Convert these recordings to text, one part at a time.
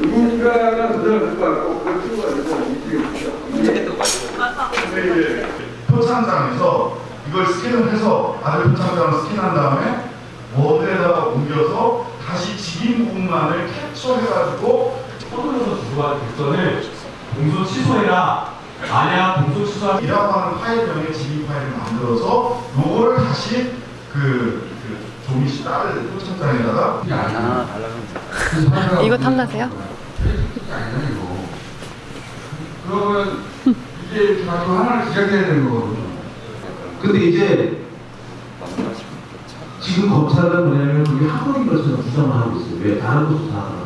누군가가 도전을 갖고 왔고 가지고 근데 이제 표창장에서 이걸 스캔을 해서 아들 표창장을 스캔한 다음에 워드에다가 옮겨서 다시 직인 부분만을 캡처해가지고 서둘러서 주고받은 객선을 공소 취소해라 만약 공소 취소하면 이라고 하는 파일명의 직인 파일을 만들어서 요거를 다시 그, 그 조미 씨딸 표창장에다가 아 달라고 이거 탐나세요? 그러면 이게 가지고 하나를 시작해야 되는 거거든요. 근데 이제 지금 검찰은 뭐냐면 우리 한국인 것처럼 주장을 하고 있어요. 왜 다른 것도 다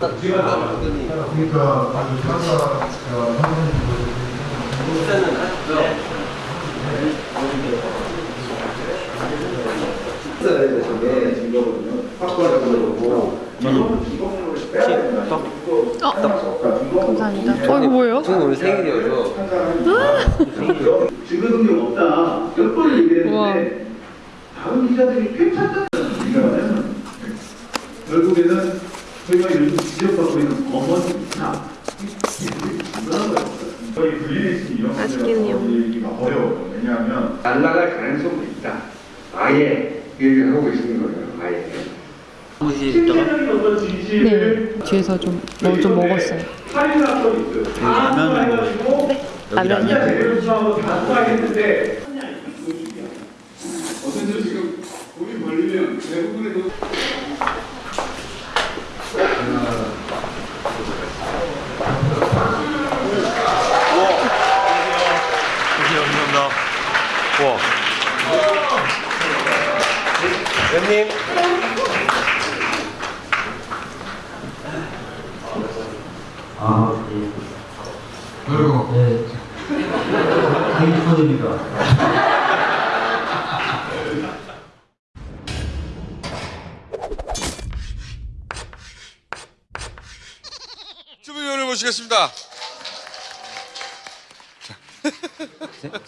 그러니까 아주 판사가 어, 감사합니다. 어, 이거 뭐예요? 저는 오늘 생일이어서 증거능력 없다. 몇 번을 얘기했는데. 다른 기자들이 괜찮다는 얘기가 결국에는 저희가 요즘 지적받고 있는 검언이나 거의 분리되신 이런. 얘기가 어려워요. 왜냐하면 날라갈 가능성도 있다. 아예 얘기를 하고 계시는 거예요. 아예. 실제적인 어떤 진실을 네. 뒤에서 좀, 뭐 좀 먹었어요. 살인 사건이 있어요. 다 해가지고 라면이요. 제대로 수사하고 다 수사하겠는데 어쨌든 지금 우리 걸리면 대부분의 아, 예. 그리고 네. 생일 축하드립니다. 주민위원을 모시겠습니다.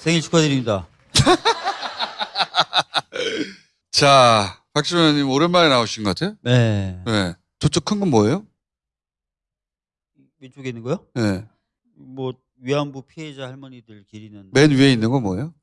생일 축하드립니다. 자, 박지원 의원님 오랜만에 나오신 것 같아요. 네. 네. 저쪽 큰 건 뭐예요? 왼쪽에 있는 거요? 네. 뭐 위안부 피해자 할머니들 기리는 맨 위에 있는 건 뭐예요?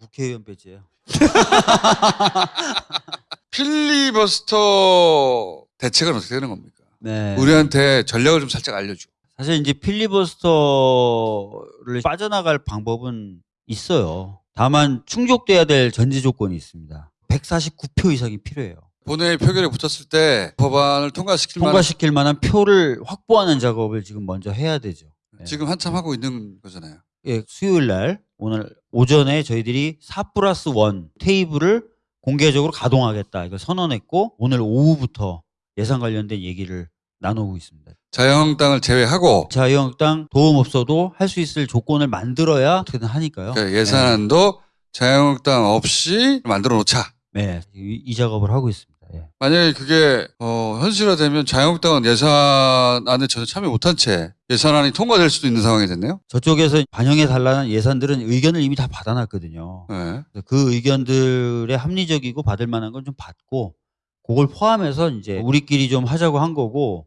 국회의원 배지예요. 필리버스터 대책은 어떻게 되는 겁니까? 네. 우리한테 전략을 좀 살짝 알려줘. 사실 이제 필리버스터를 빠져나갈 방법은 있어요. 다만 충족돼야 될 전제 조건이 있습니다. 149표 이상이 필요해요. 본회의 표결에 붙었을 때 법안을 통과시킬 만한 통과시킬 만한 표를 확보하는 작업을 지금 먼저 해야 되죠. 네. 지금 한참 하고 있는 거잖아요. 예, 수요일 날 오늘 오전에 저희들이 4 플러스 1 테이블을 공개적으로 가동하겠다 이걸 선언했고 오늘 오후부터 예산 관련된 얘기를 나누고 있습니다. 자유한국당을 제외하고 자유한국당 도움 없어도 할 수 있을 조건을 만들어야 어떻게든 하니까요. 그러니까 예산안도 자유한국당 없이 만들어 놓자. 네, 이, 이 작업을 하고 있습니다. 예. 만약에 그게 어, 현실화되면 자유한국당은 예산안에 전혀 참여 못한 채 예산안이 통과될 수도 있는 상황이 됐네요. 저쪽에서 반영해 달라는 예산들은 의견을 이미 다 받아놨거든요. 네. 그 의견들의 합리적이고 받을 만한 건 좀 받고 그걸 포함해서 이제 우리끼리 좀 하자고 한 거고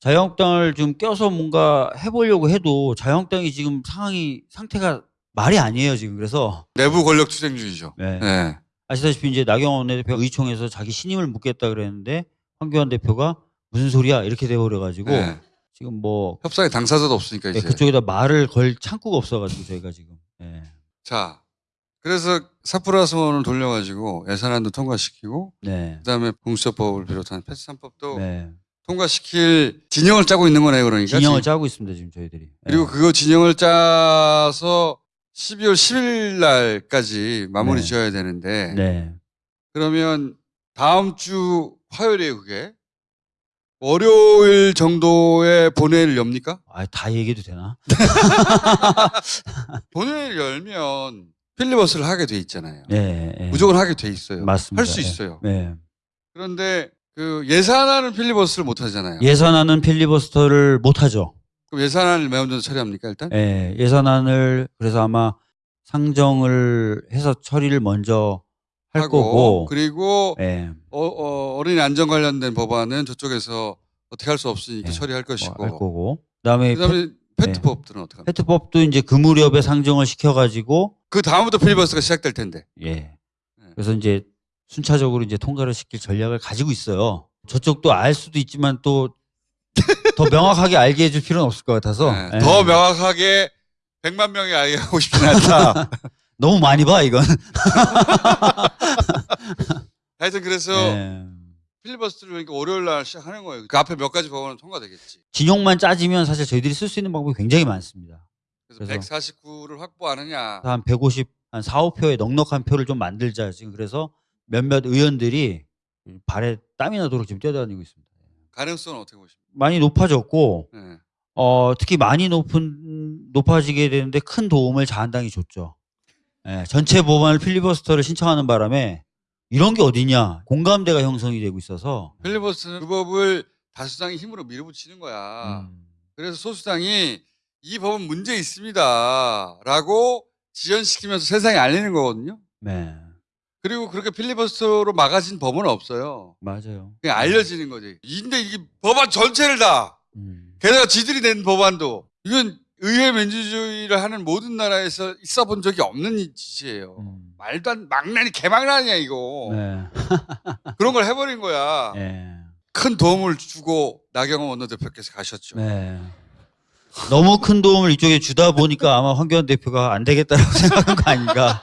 자유한국당을 좀 껴서 뭔가 해보려고 해도 자유한국당이 지금 상황이 상태가 말이 아니에요 지금 그래서 내부 권력 투쟁주의죠. 네. 네. 아시다시피 이제 나경원 원내대표 의총에서 자기 신임을 묻겠다 그랬는데 황교안 대표가 무슨 소리야 이렇게 돼버려가지고 네. 지금 뭐 협상의 당사자도 없으니까 네, 이제. 그쪽에다 말을 걸 창구가 없어가지고 저희가 지금 예. 자, 그래서 사프라스원을 돌려가지고 예산안도 통과시키고 네. 그다음에 공수처법을 비롯한 패스 3법도 네. 통과시킬 진영을 짜고 있는 거네요, 그러니까. 진영을 지금. 짜고 있습니다 지금 저희들이. 그리고 예. 그거 진영을 짜서 12월 10일 날까지 마무리 네. 지어야 되는데 네. 그러면 다음 주 화요일이에요, 그게. 월요일 정도에 본회의를 엽니까? 아, 다 얘기해도 되나? 본회의를 열면 필리버스를 하게 돼 있잖아요. 네. 네. 무조건 하게 돼 있어요. 맞습니다. 할수 예. 있어요. 네. 그런데 그 예산안은 필리버스를 못 하잖아요. 예산안은 필리버스터를 못 하죠. 그럼 예산안을 먼저 처리합니까 일단? 예, 예산안을 그래서 아마 상정을 해서 처리를 먼저 할 하고 거고. 그리고 예, 어, 어, 어린이 안전 관련된 법안은 저쪽에서 어떻게 할 수 없으니까 예, 처리할 뭐 것이고 할 거고. 그다음에 그다음에 페트법들은 어떻게 합니까? 페트법도 이제 그 무렵에 상정을 시켜가지고 그 다음부터 필리버스가 시작될 텐데. 예. 그래서 이제 순차적으로 이제 통과를 시킬 전략을 가지고 있어요. 저쪽도 알 수도 있지만 또 더 명확하게 알게 해줄 필요는 없을 것 같아서 네, 예. 더 명확하게 100만 명이 알게 하고 싶진 않다. 너무 많이 봐 이건. 하여튼 그래서 예. 필리버스터를 그러니까 월요일 날 시작하는 거예요. 그 앞에 몇 가지 법안은 통과되겠지. 진용만 짜지면 사실 저희들이 쓸 수 있는 방법이 굉장히 많습니다. 그래서, 그래서- 149를 확보하느냐. 한 150, 한 4, 5표의 넉넉한 표를 좀 만들자 지금 그래서 몇몇 의원들이 발에 땀이 나도록 지금 뛰어다니고 있습니다. 가능성은 어떻게 보십니까? 많이 높아졌고 네. 어, 특히 많이 높은 높아지게 되는데 큰 도움을 자한당이 줬죠. 예, 전체 법안을 필리버스터를 신청하는 바람에 이런 게 어디냐 공감대가 형성이 되고 있어서 필리버스터는 그 법을 다수당이 힘으로 밀어붙이는 거야. 음, 그래서 소수당이 이 법은 문제 있습니다 라고 지연시키면서 세상에 알리는 거거든요. 네 그리고 그렇게 필리버스터로 막아진 법은 없어요. 맞아요. 그냥 알려지는 거지. 근데 이게 법안 전체를 다 음, 게다가 지들이 낸 법안도 이건 의회 민주주의를 하는 모든 나라에서 있어 본 적이 없는 짓이에요. 음. 말도 안 망난이 개망난이야 이거. 네. 그런 걸 해버린 거야. 네. 큰 도움을 주고 나경원 원내대표께서 가셨죠. 네. 너무 큰 도움을 이쪽에 주다 보니까 아마 황교안 대표가 안 되겠다라고 생각한 거 아닌가.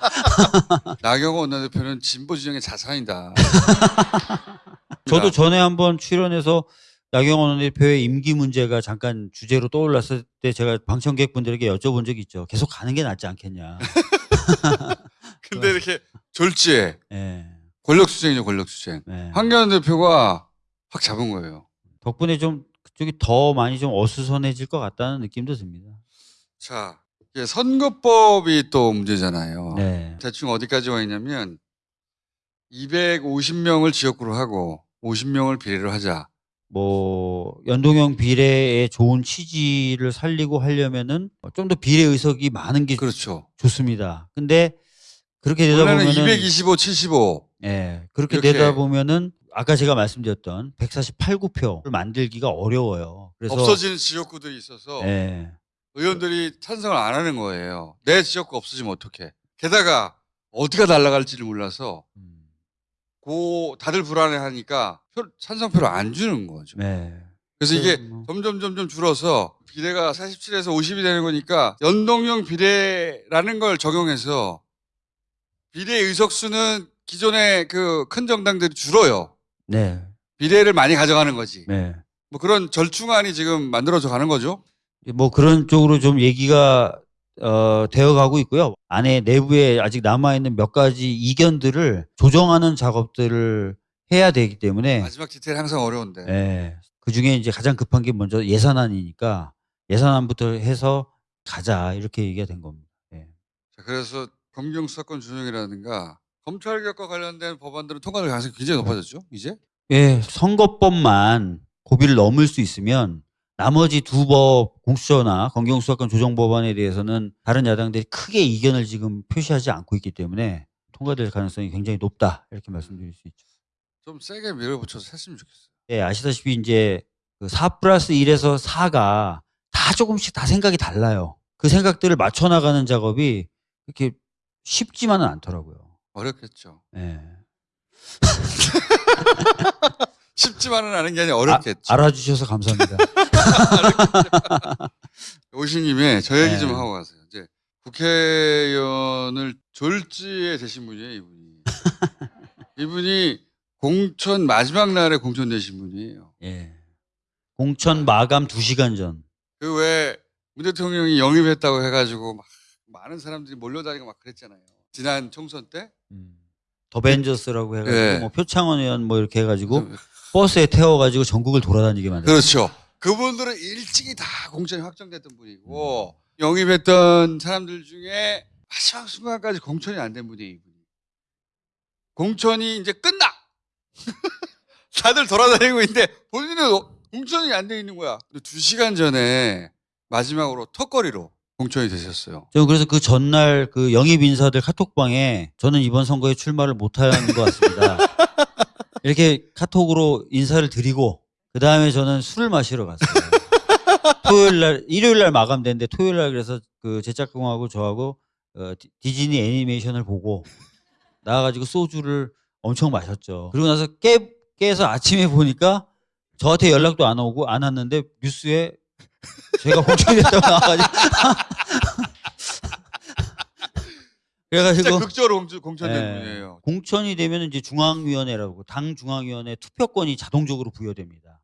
나경원 원내대표는 진보 진영의 자산이다. 저도 전에 한번 출연해서 나경원 대표의 임기 문제가 잠깐 주제로 떠올랐을 때 제가 방청객 분들에게 여쭤본 적이 있죠. 계속 가는 게 낫지 않겠냐. 근데 이렇게 졸지에 예. 권력 수쟁이죠 권력 수쟁. 네. 황교안 대표가 확 잡은 거예요. 덕분에 좀그 쪽이 더 많이 좀 어수선해질 것 같다는 느낌도 듭니다. 자, 선거법이 또 문제잖아요. 네. 대충 어디까지 와 있냐면 250명을 지역구로 하고 50명을 비례로 하자. 뭐 연동형 비례의 좋은 취지를 살리고 하려면은 좀 더 비례 의석이 많은 게 그렇죠. 좋습니다. 근데 그렇게 되다 보면은 225, 75. 예. 그렇게 이렇게 되다 보면은 아까 제가 말씀드렸던 148, 9표를 만들기가 어려워요. 그래서 없어지는 지역구들이 있어서 예. 의원들이 찬성을 안 하는 거예요. 내 지역구 없어지면 어떡해. 게다가 어디가 날아갈지를 몰라서 음, 고 다들 불안해하니까 표- 찬성표를 안 주는 거죠. 네. 그래서 이게 뭐. 점점 점점 줄어서 비례가 47에서 50이 되는 거니까 연동형 비례라는 걸 적용해서 비례 의석수는 기존의 그 큰 정당들이 줄어요. 네. 비례를 많이 가져가는 거지. 네. 뭐 그런 절충안이 지금 만들어져 가는 거죠. 뭐 그런 쪽으로 좀 얘기가 어, 되어가고 있고요. 안에 내부에 아직 남아 있는 몇 가지 이견들을 조정하는 작업들을 해야 되기 때문에 마지막 디테일 항상 어려운데. 예. 그 중에 이제 가장 급한 게 먼저 예산안이니까 예산안부터 해서 가자 이렇게 얘기가 된 겁니다. 예. 자, 그래서 검경 수사권 준용이라든가 검찰 개혁과 관련된 법안들은 통과될 가능성이 굉장히 높아졌죠. 이제 예, 선거법만 고비를 넘을 수 있으면 나머지 두 법 공수처나 검경수사권 조정 법안에 대해서는 다른 야당들이 크게 이견을 지금 표시하지 않고 있기 때문에 통과될 가능성이 굉장히 높다 이렇게 말씀드릴 수 있죠. 좀 세게 밀어붙여서 했으면 좋겠어요. 예, 아시다시피 이제 그4 플러스 1에서 4가 다 조금씩 다 생각이 달라요. 그 생각들을 맞춰 나가는 작업이 이렇게 쉽지만은 않더라고요. 어렵겠죠. 예. 쉽지만은 않은 게 아니라 어렵겠죠. 아, 알아주셔서 감사합니다. 오신 김에 저 얘기 좀 네. 하고 가세요. 이제 국회의원을 졸지에 되신 분이에요, 이분이. 이분이 공천 마지막 날에 공천 되신 분이에요. 예. 공천 마감 2시간 전. 그 왜 문 대통령이 영입했다고 해가지고 막 많은 사람들이 몰려다니고 막 그랬잖아요. 지난 총선 때. 음. 더벤져스라고 해가지고 예. 뭐 표창원 의원 뭐 이렇게 해가지고 버스에 태워가지고 전국을 돌아다니게 만들었어요. 그렇죠. 그분들은 일찍이 다 공천이 확정됐던 분이고 영입했던 사람들 중에 마지막 순간까지 공천이 안 된 분이 이분이. 공천이 이제 끝나. 다들 돌아다니고 있는데 본인은 공천이 안 돼 있는 거야. 근데 두 시간 전에 마지막으로 턱걸이로 공천이 되셨어요. 저는 그래서 그 전날 그 영입 인사들 카톡방에 저는 이번 선거에 출마를 못하는 것 같습니다. 이렇게 카톡으로 인사를 드리고 그 다음에 저는 술을 마시러 갔어요. 토요일 날, 일요일 날 마감됐는데 토요일 날 그래서 그 제작공하고 저하고 어, 디- 디즈니 애니메이션을 보고 나와가지고 소주를 엄청 마셨죠. 그리고 나서 깨, 깨서 아침에 보니까 저한테 연락도 안 오고 안 왔는데 뉴스에 제가 공천이 됐다고 나와가지고 그래가지고 극적으로 공천, 공천된 예. 분이에요. 공천이 되면 이제 중앙위원회라고 당 중앙위원회 투표권이 자동적으로 부여됩니다.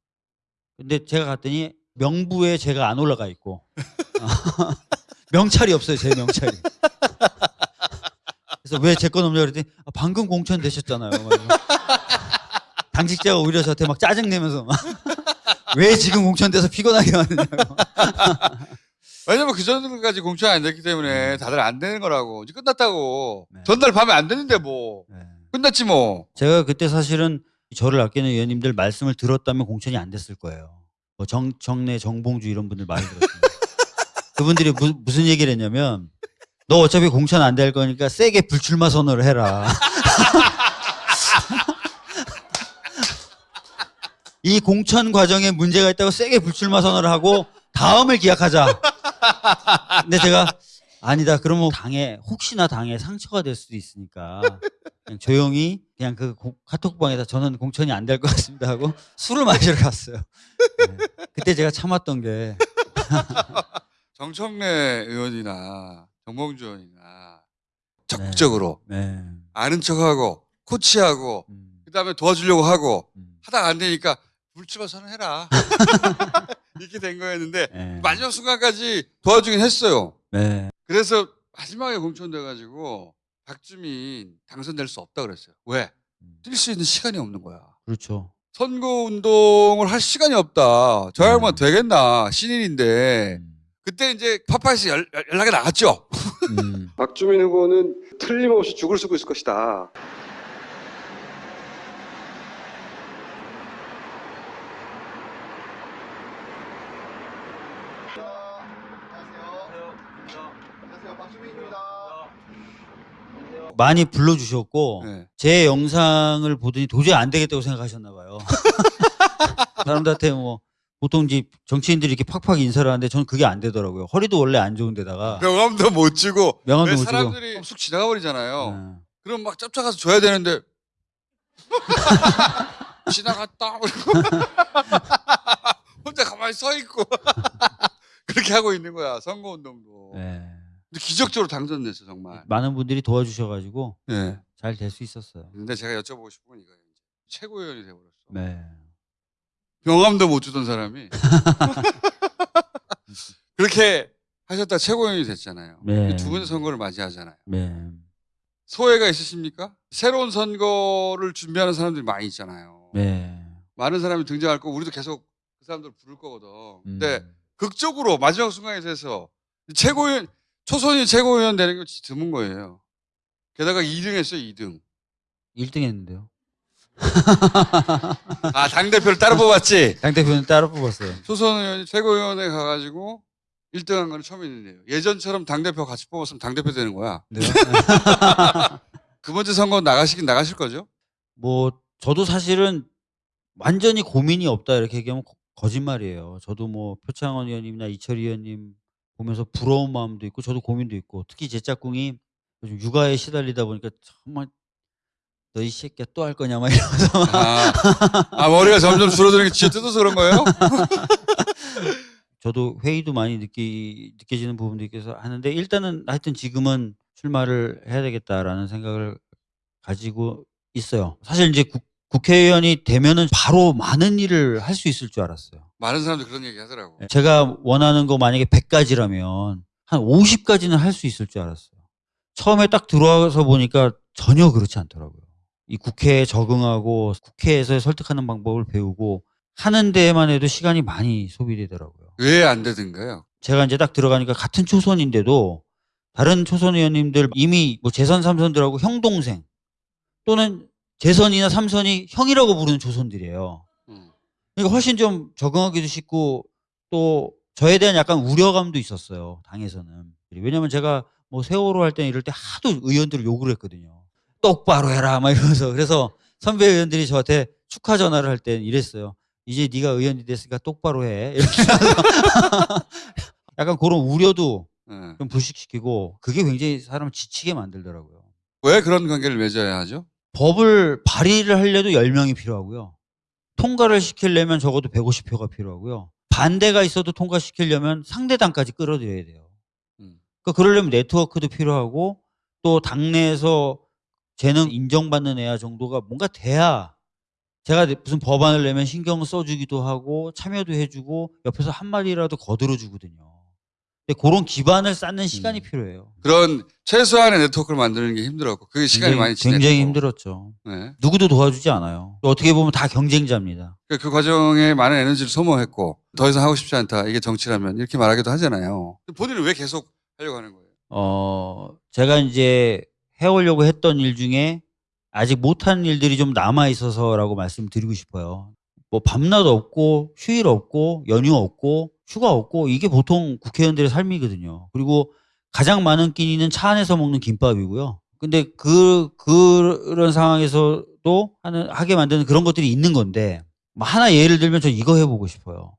근데 제가 갔더니 명부에 제가 안 올라가 있고 명찰이 없어요 제 명찰이. 그래서 왜 제 건 없냐 그랬더니 아, 방금 공천 되셨잖아요. 막. 당직자가 오히려 저한테 막 짜증 내면서 왜 지금 공천돼서 피곤하게 왔느냐고. 왜냐면 그 전까지 공천 안 됐기 때문에 다들 안 되는 거라고. 이제 끝났다고. 네. 전날 밤에 안 됐는데 뭐. 네. 끝났지 뭐. 제가 그때 사실은 저를 아끼는 의원님들 말씀을 들었다면 공천이 안 됐을 거예요. 뭐 정, 정내 정봉주 이런 분들 많이 들었습니다. 그분들이 무, 무슨 얘기를 했냐면 너 어차피 공천 안 될 거니까 세게 불출마 선언을 해라. 이 공천 과정에 문제가 있다고 세게 불출마 선언을 하고 다음을 기약하자. 근데 제가 아니다. 그러면 당에 혹시나 당에 상처가 될 수도 있으니까 그냥 조용히 그냥 그 고- 카톡방에다 저는 공천이 안 될 것 같습니다 하고 술을 마시러 갔어요. 네. 그때 제가 참았던 게 정청래 의원이나 정봉주 의원이나 적극적으로 네. 아는 척하고 코치하고 음, 그다음에 도와주려고 하고 음, 하다가 안 되니까 불출마 선언해라. 이렇게 된 거였는데 네. 마지막 순간까지 도와주긴 했어요. 네. 그래서 마지막에 공천돼가지고 박주민 당선될 수 없다 그랬어요. 왜? 음, 뛸수 있는 시간이 없는 거야. 그렇죠. 선거 운동을 할 시간이 없다. 저 양반 음. 되겠나 신인인데 음, 그때 이제 파파에서 연- 연락이 나갔죠. 음, 박주민 후보는 틀림없이 죽을 쓰고 있을 것이다. 많이 불러주셨고 네. 제 영상을 보더니 도저히 안 되겠다고 생각하셨나 봐요. 사람들한테 뭐 보통 이제 정치인들이 이렇게 팍팍 인사를 하는데 저는 그게 안 되더라고요. 허리도 원래 안 좋은데다가 명함도 못 주고 명함도 왜못 주고. 사람들이 쑥 지나가 버리잖아요. 네. 그럼 막 쫓아가서 줘야 되는데 지나갔다 혼자 가만히 서 있고 그렇게 하고 있는 거야 선거 운동도. 네. 근데 기적적으로 당선됐어 정말. 많은 분들이 도와주셔가지고 네. 잘 될 수 있었어요. 근데 제가 여쭤보고 싶은 건 이거예요. 최고위원이 돼버렸어. 네. 명함도 못 주던 사람이 그렇게 하셨다 최고위원이 됐잖아요. 네. 두 번째 선거를 맞이하잖아요. 네. 소회가 있으십니까? 새로운 선거를 준비하는 사람들이 많이 있잖아요. 네. 많은 사람이 등장할 거고 우리도 계속 그 사람들 부를 거거든. 근데 음. 극적으로 마지막 순간에 대해서 최고위원 초선이 최고위원 되는 게 진짜 드문 거예요. 게다가 2등 했어요, 2등. 1등 했는데요. 아, 당대표를 따로 뽑았지? 당대표는 따로 뽑았어요. 초선 의원이 최고위원회 가가지고 1등 한 거는 처음 있는데요. 예전처럼 당대표 같이 뽑았으면 당대표 되는 거야. 네. 그 번째 선거 나가시긴 나가실 거죠? 뭐 저도 사실은 완전히 고민이 없다 이렇게 얘기하면 거- 거짓말이에요. 저도 뭐 표창원 의원님이나 이철희 의원님 보면서 부러운 마음도 있고 저도 고민도 있고 특히 제 짝꿍이 요즘 육아에 시달리다 보니까 정말 너이 새끼야 또 할 거냐 막 이러면서 아, 아, 머리가 점점 줄어드는 게 진짜 뜯어서 그런 거예요? 저도 회의도 많이 느끼, 느껴지는 부분도 있어서 하는데 일단은 하여튼 지금은 출마를 해야 되겠다라는 생각을 가지고 있어요. 사실 이제 국, 국회의원이 되면은 바로 많은 일을 할 수 있을 줄 알았어요. 많은 사람들이 그런 얘기 하더라고. 제가 원하는 거 만약에 100가지라면 한 50가지는 할 수 있을 줄 알았어요. 처음에 딱 들어와서 보니까 전혀 그렇지 않더라고요. 이 국회에 적응하고 국회에서 설득하는 방법을 배우고 하는 데에만 해도 시간이 많이 소비되더라고요. 왜 안 되던가요? 제가 이제 딱 들어가니까 같은 초선인데도 다른 초선 의원님들 이미 뭐 재선 삼선들하고 형 동생 또는 재선이나 삼선이 형이라고 부르는 초선들이에요. 음. 그러니까 훨씬 좀 적응하기도 쉽고 또 저에 대한 약간 우려감도 있었어요. 당에서는. 왜냐면 제가 뭐 세월호 할때 이럴 때 하도 의원들을 욕을 했거든요. 똑바로 해라 막 이러면서 그래서 선배 의원들이 저한테 축하 전화를 할때 이랬어요. 이제 네가 의원이 됐으니까 똑바로 해. 이렇게 약간 그런 우려도 예. 좀 불식시키고 그게 굉장히 사람을 지치게 만들더라고요. 왜 그런 관계를 맺어야 하죠? 법을 발의를 하려도 10명이 필요하고요. 통과를 시키려면 적어도 150표가 필요하고요. 반대가 있어도 통과시키려면 상대당까지 끌어들여야 돼요. 음. 그러니까 그러려면 네트워크도 필요하고 또 당내에서 재능 인정받는 애야 정도가 뭔가 돼야 제가 무슨 법안을 내면 신경 써주기도 하고 참여도 해주고 옆에서 한마디라도 거들어주거든요. 그런 기반을 쌓는 시간이 음. 필요해요. 그런 최소한의 네트워크를 만드는 게 힘들었고 그게 시간이 굉장히, 많이 지냈고 굉장히 힘들었죠. 네. 누구도 도와주지 않아요. 어떻게 보면 다 경쟁자입니다. 그, 그 과정에 많은 에너지를 소모했고 더 이상 하고 싶지 않다 이게 정치라면 이렇게 말하기도 하잖아요. 본인은 왜 계속 하려고 하는 거예요? 어, 제가 이제 해오려고 했던 일 중에 아직 못한 일들이 좀 남아 있어서라고 말씀드리고 싶어요. 뭐 밤낮 없고 휴일 없고 연휴 없고 휴가 없고 이게 보통 국회의원들의 삶이거든요. 그리고 가장 많은 끼니는 차 안에서 먹는 김밥이고요. 근데 그 그런 상황에서도 하는 하게 만드는 그런 것들이 있는 건데 뭐 하나 예를 들면 저 이거 해보고 싶어요.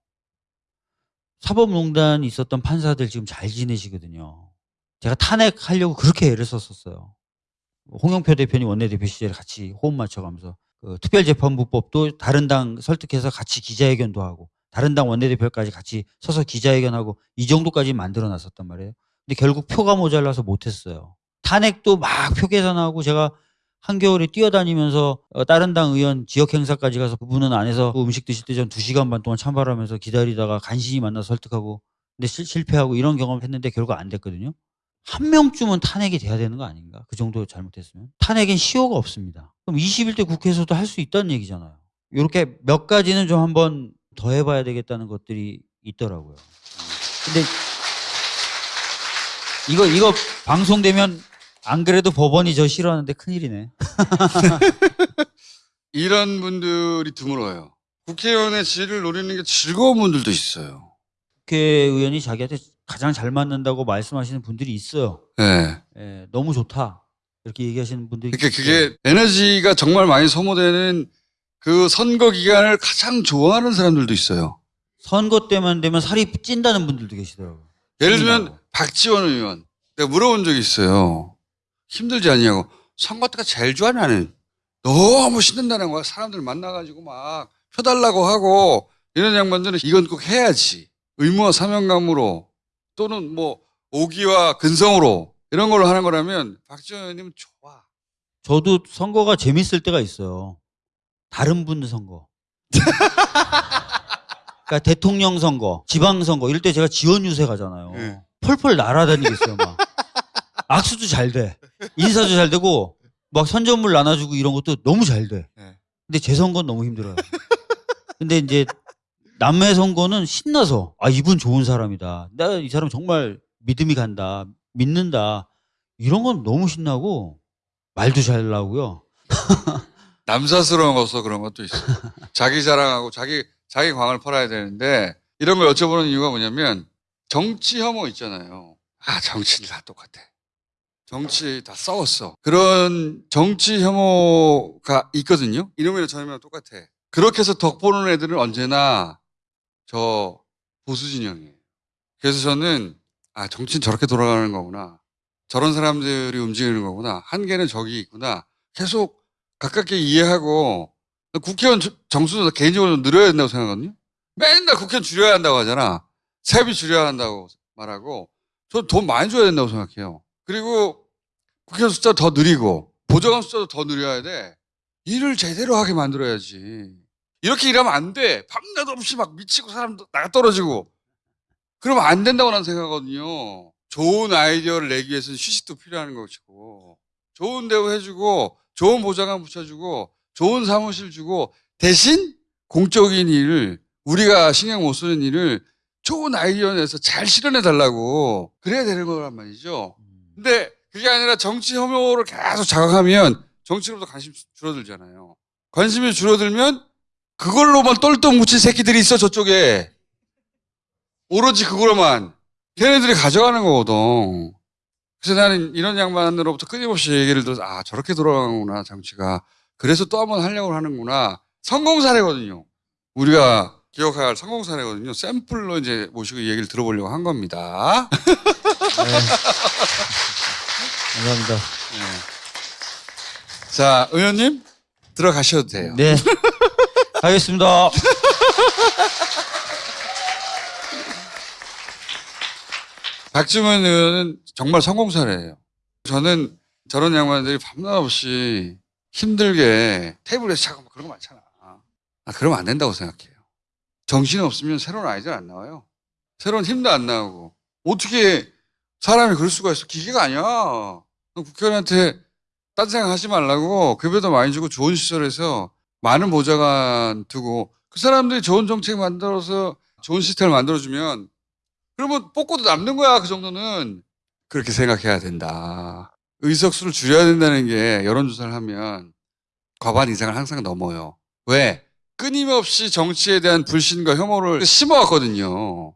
사법농단이 있었던 판사들 지금 잘 지내시거든요. 제가 탄핵하려고 그렇게 애를 썼었어요. 홍영표 대표님 원내대표 시절에 같이 호흡 맞춰가면서 그 특별재판부법도 다른 당 설득해서 같이 기자회견도 하고 다른 당 원내대표까지 같이 서서 기자회견하고 이 정도까지 만들어 놨었단 말이에요. 근데 결국 표가 모자라서 못했어요. 탄핵도 막 표 계산하고 제가 한겨울에 뛰어다니면서 어, 다른 당 의원 지역 행사까지 가서 그분은 안에서 그 음식 드실 때 전 두 시간 반 동안 참발하면서 기다리다가 간신히 만나서 설득하고 근데 실, 실패하고 이런 경험을 했는데 결국 안 됐거든요. 한 명쯤은 탄핵이 돼야 되는 거 아닌가? 그 정도 잘못했으면. 탄핵엔 시효가 없습니다. 그럼 21대 국회에서도 할 수 있다는 얘기잖아요. 이렇게 몇 가지는 좀 한번 더 해봐야 되겠다는 것들이 있더라고요. 근데 이거, 이거 방송되면 안 그래도 법원이 저 싫어하는데 큰일이네. 이런 분들이 드물어요. 국회의원의 지위를 노리는 게 즐거운 분들도 있어요. 국회의원이 자기한테 가장 잘 맞는다고 말씀하시는 분들이 있어요. 네. 예, 너무 좋다. 이렇게 얘기하시는 분들이 그러니까 있어요. 그게 에너지가 정말 많이 소모되는 그 선거 기간을 가장 좋아하는 사람들도 있어요. 선거 때만 되면 살이 찐다는 분들도 계시더라고요. 예를 들면. 박지원 의원 내가 물어본 적이 있어요. 힘들지 않냐고. 선거 때가 제일 좋아 나는. 너무 신난다는 거야. 사람들 만나가지고 막 펴달라고 하고 이런 양반들은 이건 꼭 해야지. 의무와 사명감으로 또는 뭐 오기와 근성으로 이런 걸로 하는 거라면 박지원 의원님은 좋아. 저도 선거가 재밌을 때가 있어요. 다른 분들 선거. 그러니까 대통령 선거, 지방 선거 이럴 때 제가 지원 유세 가잖아요. 네. 펄펄 날아다니겠어요, 막. 악수도 잘 돼. 인사도 잘 되고 막 선전물 나눠주고 이런 것도 너무 잘 돼. 네. 근데 제 선거는 너무 힘들어요. 근데 이제 남의 선거는 신나서 아 이분 좋은 사람이다. 나 이 사람 정말 믿음이 간다. 믿는다. 이런 건 너무 신나고 말도 잘 나오고요. 남사스러운 것도 그런 것도 있어. 자기 자랑하고 자기 자기 광을 팔아야 되는데 이런 걸 여쭤보는 이유가 뭐냐면 정치 혐오 있잖아요. 아 정치는 다 똑같아. 정치 다 싸웠어. 그런 정치 혐오가 있거든요. 이놈이나 저놈이나 똑같아. 그렇게 해서 덕 보는 애들은 언제나 저 보수 진영이에요. 그래서 저는 아 정치는 저렇게 돌아가는 거구나. 저런 사람들이 움직이는 거구나. 한계는 저기 있구나. 계속 가깝게 이해하고 국회의원 저- 정수도 개인적으로 늘어야 된다고 생각하거든요. 맨날 국회의원 줄여야 한다고 하잖아. 세비 줄여야 한다고 말하고 저돈 많이 줘야 된다고 생각해요. 그리고 국회의원 숫자 더 늘리고 보좌관 숫자도 더 늘려야 돼. 일을 제대로 하게 만들어야지. 이렇게 일하면 안 돼. 밤낮 없이 막 미치고 사람도 나가 떨어지고. 그러면 안 된다고 나는 생각하거든요. 좋은 아이디어를 내기 위해서는 휴식도 필요한 것이고 좋은 대우 해주고 좋은 보좌관 붙여주고 좋은 사무실 주고 대신 공적인 일을 우리가 신경 못 쓰는 일을 좋은 아이디어 내서 잘 실현해 달라고 그래야 되는 거란 말이죠. 근데 그게 아니라 정치 혐오를 계속 자극하면 정치로부터 관심 줄어들잖아요. 관심이 줄어들면 그걸로만 똘똘 묻힌 새끼들이 있어 저쪽에 오로지 그거로만 걔네들이 가져가는 거거든. 그래서 나는 이런 양반으로부터 끊임없이 얘기를 들어서 아 저렇게 돌아가는구나 정치가. 그래서 또 한 번 하려고 하는구나. 성공 사례거든요. 우리가 기억해야 할 성공 사례거든요. 샘플로 이제 모시고 이 얘기를 들어보려고 한 겁니다. 감사합니다. 자, 의원님 들어가셔도 돼요. 네. 하겠습니다. 박주문 의원은 정말 성공 사례예요. 저는 저런 양반들이 밤낮 없이 힘들게 테이블에서 자고 막 그런 거 많잖아. 아, 그러면 안 된다고 생각해요. 정신 없으면 새로운 아이디어 안 나와요. 새로운 힘도 안 나오고. 어떻게 사람이 그럴 수가 있어. 기계가 아니야. 국회의원한테 딴 생각 하지 말라고 급여도 많이 주고 좋은 시설에서 많은 보좌관 두고 그 사람들이 좋은 정책 만들어서 좋은 시스템을 만들어주면 그러면 뽑고도 남는 거야 그 정도는 그렇게 생각해야 된다. 의석수를 줄여야 된다는 게 여론조사를 하면 과반 이상을 항상 넘어요. 왜? 끊임없이 정치에 대한 불신과 혐오를 심어왔거든요.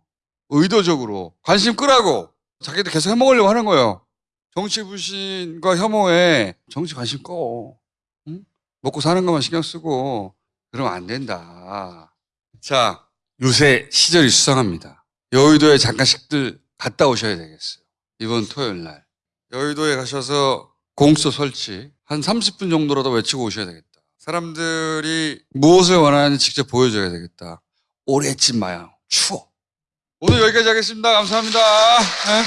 의도적으로 관심 끄라고 자기들 계속 해먹으려고 하는 거예요. 정치 불신과 혐오에 정치 관심 꺼. 응? 먹고 사는 것만 신경 쓰고 그러면 안 된다. 자, 요새 시절이 수상합니다. 여의도에 잠깐씩들 갔다 오셔야 되겠어요. 이번 토요일 날. 여의도에 가셔서 공수처 설치 한 30분 정도라도 외치고 오셔야 되겠다. 사람들이 무엇을 원하는지 직접 보여줘야 되겠다. 오래 있지 마요. 추워. 오늘 여기까지 하겠습니다. 감사합니다. 네.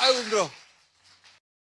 아이고 힘들어.